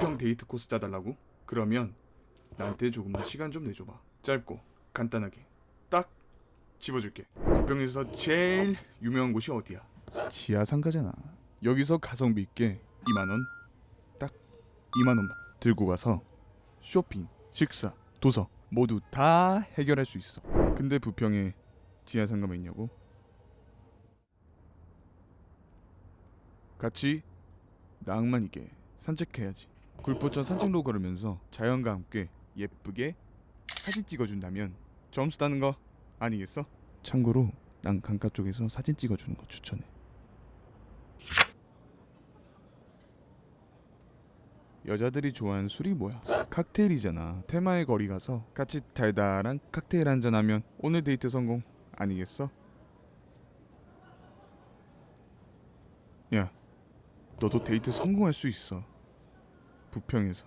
부평 데이트 코스 짜달라고? 그러면 나한테 조금만 시간 좀 내줘봐. 짧고 간단하게 딱 집어줄게. 부평에서 제일 유명한 곳이 어디야? 지하 상가잖아. 여기서 가성비 있게 2만 원, 딱 2만 원만 들고 가서 쇼핑, 식사, 도서 모두 다 해결할 수 있어. 근데 부평에 지하 상가만 있냐고? 같이 낭만 있게 산책해야지. 굴포천 산책로 걸으면서 자연과 함께 예쁘게 사진 찍어준다면 점수 따는 거 아니겠어? 참고로 난 강가 쪽에서 사진 찍어주는 거 추천해. 여자들이 좋아하는 술이 뭐야? 칵테일이잖아. 테마의 거리 가서 같이 달달한 칵테일 한잔 하면 오늘 데이트 성공 아니겠어? 야, 너도 데이트 성공할 수 있어. 부평에서.